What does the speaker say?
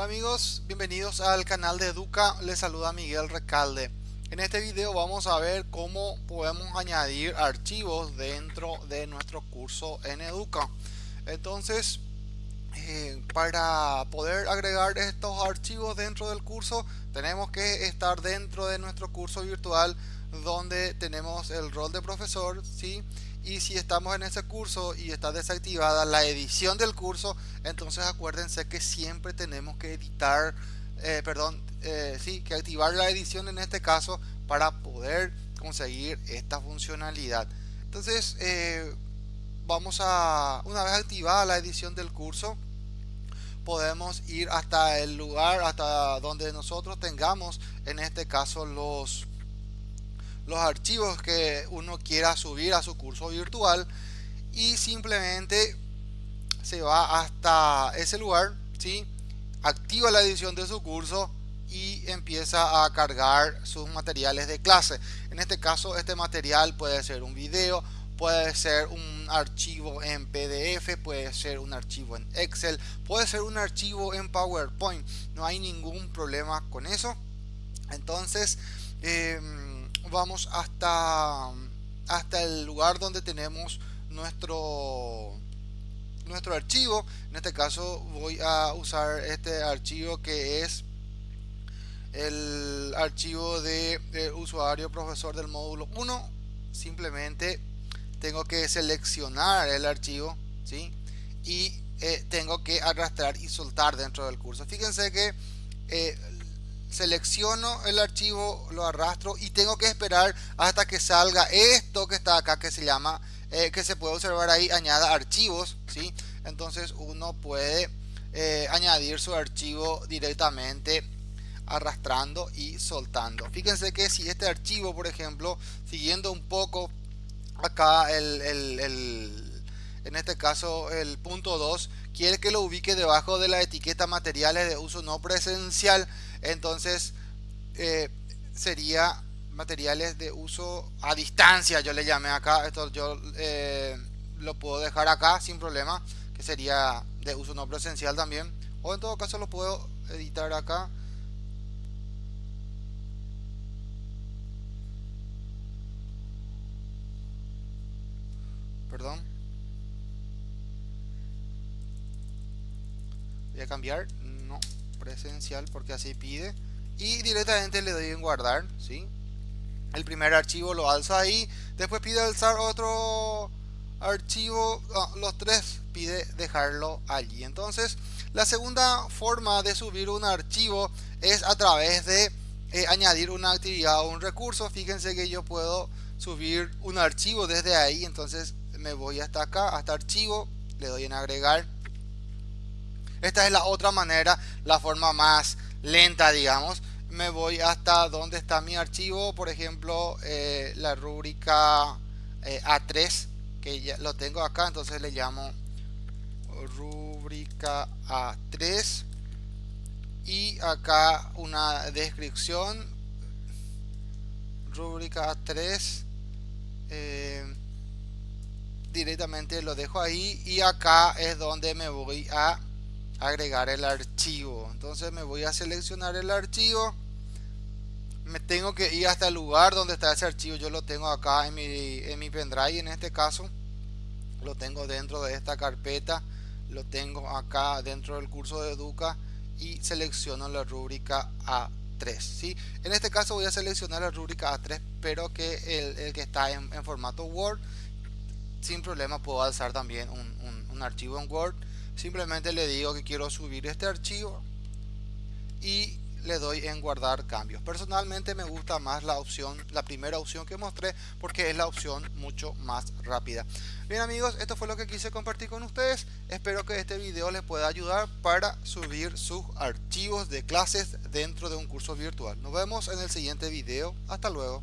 Hola amigos, bienvenidos al canal de Educa, les saluda Miguel Recalde. En este video vamos a ver cómo podemos añadir archivos dentro de nuestro curso en Educa. Entonces, eh, para poder agregar estos archivos dentro del curso, tenemos que estar dentro de nuestro curso virtual donde tenemos el rol de profesor. Y si estamos en ese curso y está desactivada la edición del curso entonces acuérdense que siempre tenemos que editar eh, perdón eh, sí que activar la edición en este caso para poder conseguir esta funcionalidad. Entonces eh, vamos a una vez activada la edición del curso podemos ir hasta el lugar hasta donde nosotros tengamos en este caso los los archivos que uno quiera subir a su curso virtual y simplemente se va hasta ese lugar, ¿sí? activa la edición de su curso y empieza a cargar sus materiales de clase. En este caso, este material puede ser un video, puede ser un archivo en PDF, puede ser un archivo en Excel, puede ser un archivo en PowerPoint. No hay ningún problema con eso. Entonces, eh, vamos hasta, hasta el lugar donde tenemos nuestro nuestro archivo. En este caso voy a usar este archivo que es el archivo de, usuario profesor del módulo 1 simplemente tengo que seleccionar el archivo ¿sí? y eh, tengo que arrastrar y soltar dentro del curso. Fíjense que eh, selecciono el archivo, lo arrastro y tengo que esperar hasta que salga esto que está acá que se llama, eh, que se puede observar ahí, añada archivos, ¿sí? Entonces uno puede eh, añadir su archivo directamente arrastrando y soltando. Fíjense que si este archivo, por ejemplo, siguiendo un poco acá el, el, en este caso el punto 2, quiere que lo ubique debajo de la etiqueta materiales de uso no presencial, entonces eh, sería materiales de uso a distancia yo le llamé acá. Esto yo eh, lo puedo dejar acá sin problema que sería de uso no presencial también. O en todo caso lo puedo editar acá. Perdón a cambiar no presencial porque así pide. Y directamente le doy en guardar ¿sí? el primer archivo lo alza ahí después pide alzar otro archivo los tres pide dejarlo allí. Entonces la segunda forma de subir un archivo es a través de eh, añadir una actividad o un recurso. Fíjense que yo puedo subir un archivo desde ahí entonces me voy hasta acá hasta archivo le doy en agregar esta es la otra manera, la forma más lenta, digamos. Me voy hasta donde está mi archivo, por ejemplo, eh, la rúbrica eh, A3, que ya lo tengo acá, entonces le llamo rúbrica A3 y acá una descripción rúbrica A3 eh, directamente lo dejo ahí y acá es donde me voy a agregar el archivo. Entonces me voy a seleccionar el archivo. Me tengo que ir hasta el lugar donde está ese archivo. Yo lo tengo acá en mi, en mi pendrive en este caso. Lo tengo dentro de esta carpeta. Lo tengo acá dentro del curso de Educa y selecciono la rúbrica A3 ¿sí? en este caso voy a seleccionar la rúbrica A3 pero que el, que está en, formato Word. Sin problema puedo alzar también un, un archivo en Word simplemente le digo que quiero subir este archivo y le doy en guardar cambios. Personalmente me gusta más la opción la primera opción que mostré porque es la opción mucho más rápida. Bien amigos esto fue lo que quise compartir con ustedes. Espero que este video les pueda ayudar para subir sus archivos de clases dentro de un curso virtual. Nos vemos en el siguiente video. Hasta luego